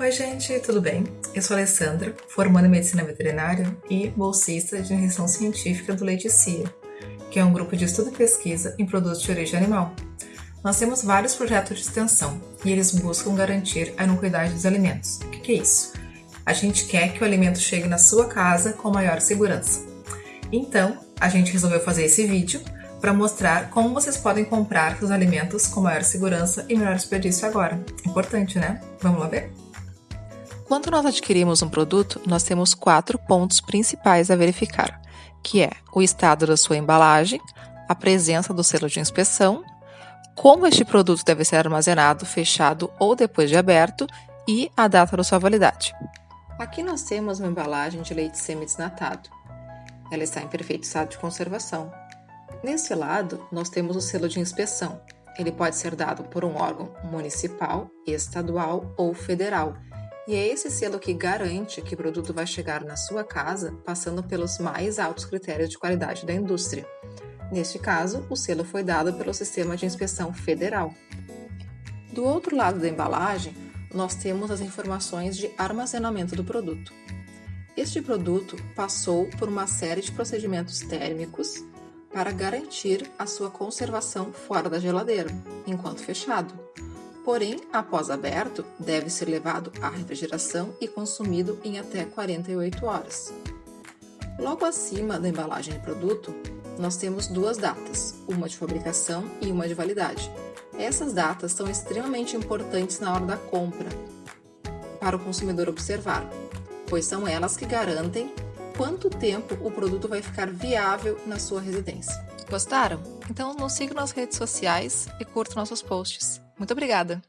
Oi, gente, tudo bem? Eu sou a Alessandra, formanda em Medicina Veterinária e bolsista de iniciação científica do Leite CIA, que é um grupo de estudo e pesquisa em produtos de origem animal. Nós temos vários projetos de extensão e eles buscam garantir a inocuidade dos alimentos. O que é isso? A gente quer que o alimento chegue na sua casa com maior segurança. Então, a gente resolveu fazer esse vídeo para mostrar como vocês podem comprar os alimentos com maior segurança e menor desperdício agora. Importante, né? Vamos lá ver? Quando nós adquirimos um produto, nós temos quatro pontos principais a verificar, que é o estado da sua embalagem, a presença do selo de inspeção, como este produto deve ser armazenado, fechado ou depois de aberto e a data da sua validade. Aqui nós temos uma embalagem de leite semi-desnatado. Ela está em perfeito estado de conservação. Nesse lado, nós temos o selo de inspeção. Ele pode ser dado por um órgão municipal, estadual ou federal, e é esse selo que garante que o produto vai chegar na sua casa passando pelos mais altos critérios de qualidade da indústria. Neste caso, o selo foi dado pelo Sistema de Inspeção Federal. Do outro lado da embalagem, nós temos as informações de armazenamento do produto. Este produto passou por uma série de procedimentos térmicos para garantir a sua conservação fora da geladeira, enquanto fechado. Porém, após aberto, deve ser levado à refrigeração e consumido em até 48 horas. Logo acima da embalagem de produto, nós temos duas datas, uma de fabricação e uma de validade. Essas datas são extremamente importantes na hora da compra para o consumidor observar, pois são elas que garantem quanto tempo o produto vai ficar viável na sua residência. Gostaram? Então nos sigam nas redes sociais e curtam nossos posts. Muito obrigada!